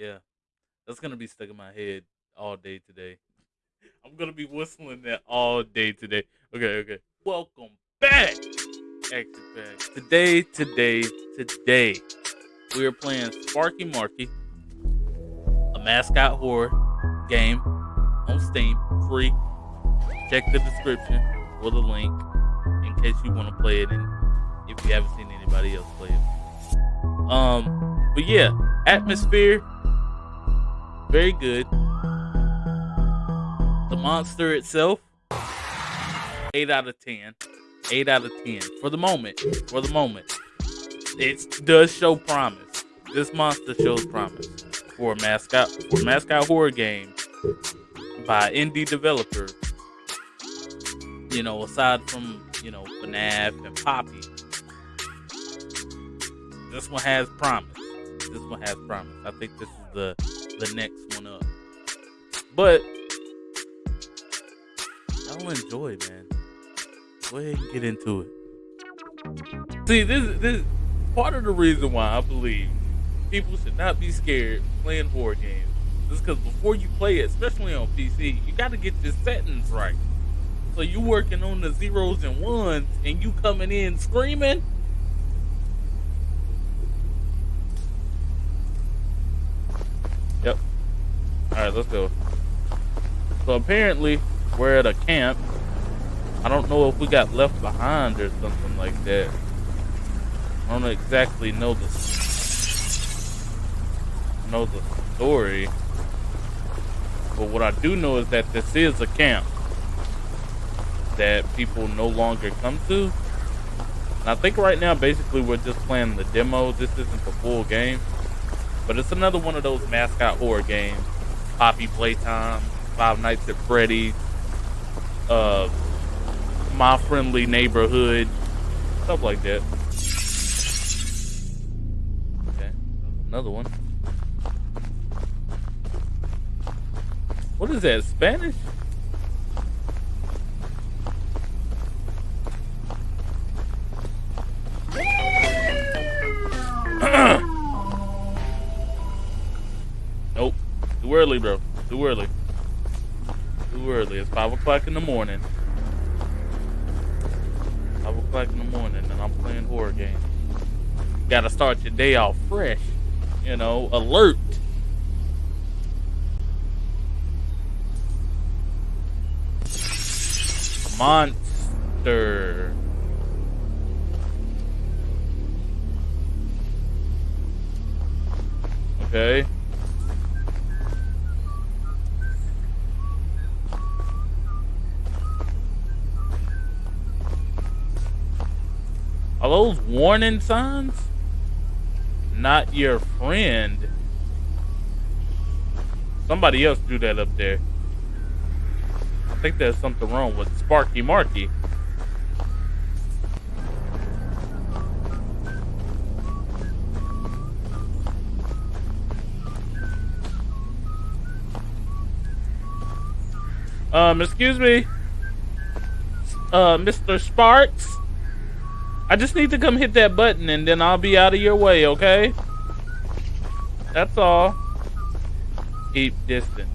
Yeah, that's gonna be stuck in my head all day today. I'm gonna be whistling that all day today. Okay, okay. Welcome back, Action Pack. Today, today, today, we are playing Sparky Marky, a mascot horror game on Steam, free. Check the description for the link in case you want to play it, and if you haven't seen anybody else play it. Um, but yeah, atmosphere, very good. The monster itself, eight out of ten. Eight out of ten for the moment. For the moment, it does show promise. This monster shows promise for a mascot for a mascot horror game by indie developer. You know, aside from you know FNAF and Poppy, this one has promise. This one has promise. I think this is the the next one up. But I'll enjoy, man. Go ahead and get into it. See, this this part of the reason why I believe people should not be scared playing horror games. Is because before you play it, especially on PC, you got to get your settings right. So you working on the zeros and ones, and you coming in screaming. Let's go. So apparently, we're at a camp. I don't know if we got left behind or something like that. I don't exactly know the know the story. But what I do know is that this is a camp that people no longer come to. And I think right now, basically, we're just playing the demo. This isn't the full game. But it's another one of those mascot horror games. Poppy Playtime, Five Nights at Freddy's, uh, My Friendly Neighborhood, stuff like that. Okay, another one. What is that, Spanish? Early, bro. Too early. Too early. It's 5 o'clock in the morning. 5 o'clock in the morning, and I'm playing horror games. Gotta start your day off fresh. You know, alert. Monster. Okay. Are those warning signs? Not your friend. Somebody else drew that up there. I think there's something wrong with Sparky Marky. Um, excuse me. Uh, Mr. Sparks? I just need to come hit that button and then I'll be out of your way, okay? That's all. Keep distance.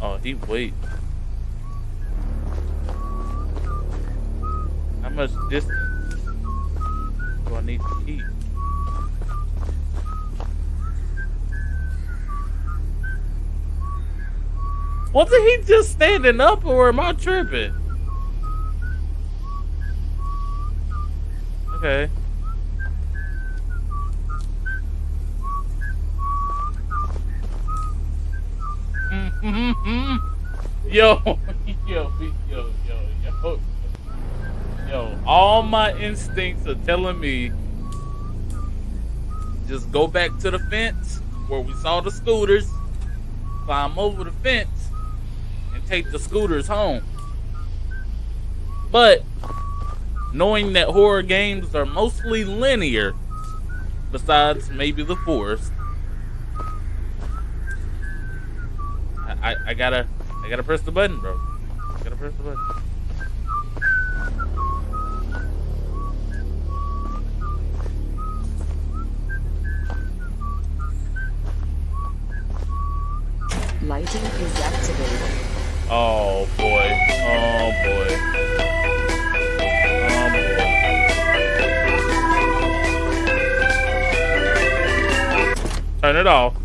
Oh, he wait. How much distance do I need to keep? Wasn't he just standing up or am I tripping? Okay. yo, yo, yo, yo, yo, yo. All my instincts are telling me just go back to the fence where we saw the scooters, climb over the fence, take the scooters home. But knowing that horror games are mostly linear, besides maybe the forest, I, I, I gotta I gotta press the button, bro. I gotta press the button. Lighting is activated. Oh boy. Oh boy. Oh boy. Turn it off.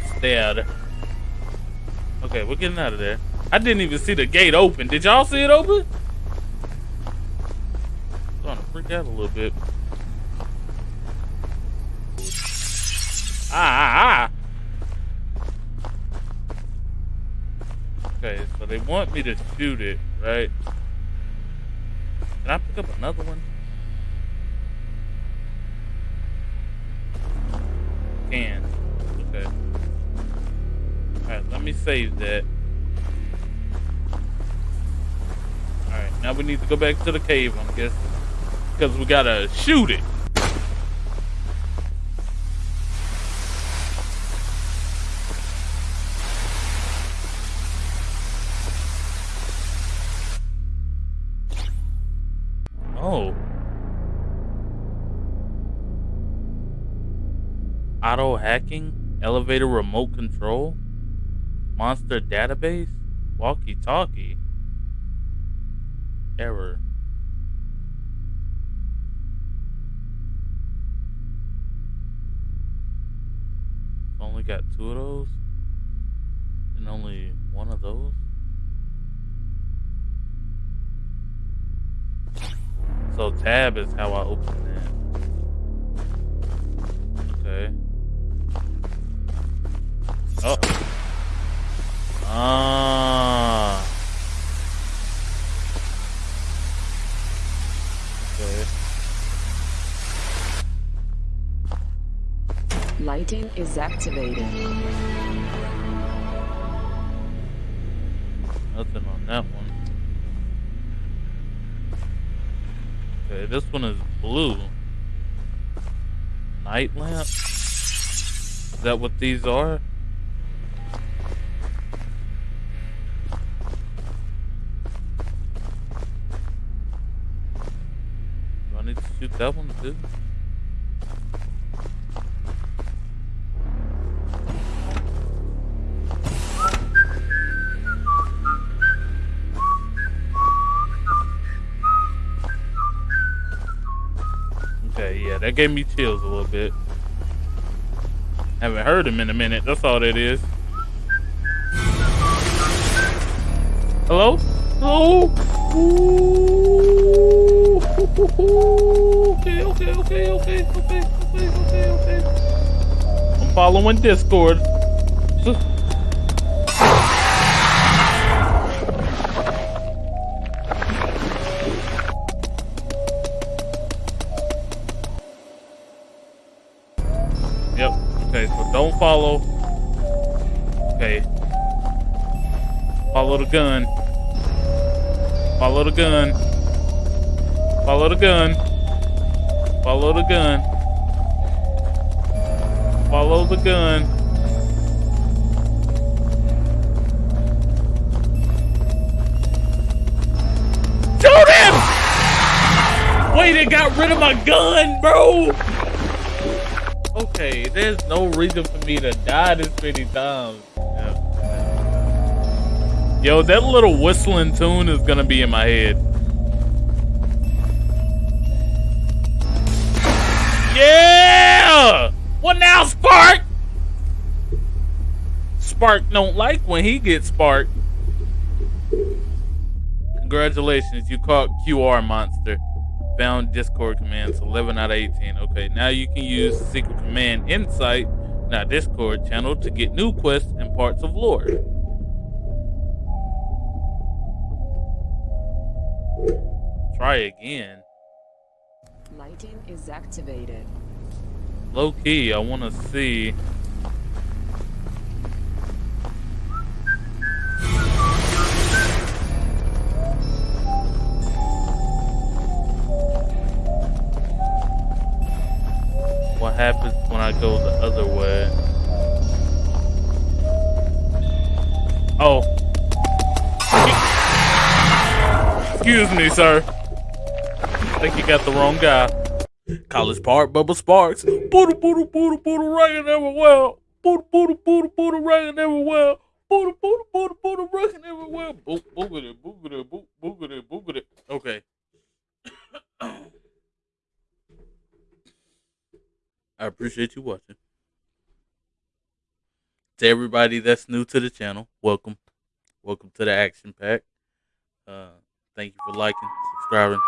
Monster. Okay, we're getting out of there. I didn't even see the gate open. Did y'all see it open? i Starting to freak out a little bit. Ah, ah, ah. Okay, so they want me to shoot it, right? Can I pick up another one? Can. Okay. Alright, let me save that. Alright, now we need to go back to the cave, I'm guessing. Because we gotta shoot it. Oh. Auto hacking? Elevator remote control? Monster database? Walkie talkie? Error. Only got two of those? And only one of those? So tab is how I open that. Okay. Oh. Ah. Okay. Lighting is activated. Nothing on that one. Okay, this one is blue. Night lamp? Is that what these are? Shoot that one too? Okay, yeah, that gave me chills a little bit. Haven't heard him in a minute. That's all that is. Hello? Hello? Ooh. Okay, okay, okay, okay, okay, okay, okay, okay. I'm following Discord. Yep. Okay, so don't follow. Okay. Follow the gun. Follow the gun. Follow the gun. Follow the gun. Follow the gun. Shoot him! Wait, it got rid of my gun, bro! Okay, there's no reason for me to die this many times. Yo, that little whistling tune is gonna be in my head. Yeah! What now, Spark? Spark don't like when he gets sparked. Congratulations, you caught QR monster. Found Discord commands 11 out of 18. Okay, now you can use secret command insight in our Discord channel to get new quests and parts of lore. Try again. Lighting is activated. Low key, I want to see. What happens when I go the other way? Oh. Excuse me, sir. Think you got the wrong guy. College Park, Bubba Sparks. Booty, booty, booty, booty, rockin' everywhere. Booty, booty, booty, booty, rockin' everywhere. Booty, booty, booty, booty, rockin' everywhere. Boop, boogity, boogity, boop, boogity, boogity. Okay. I appreciate you watching. To everybody that's new to the channel, welcome. Welcome to the action pack. Uh, thank you for liking, subscribing,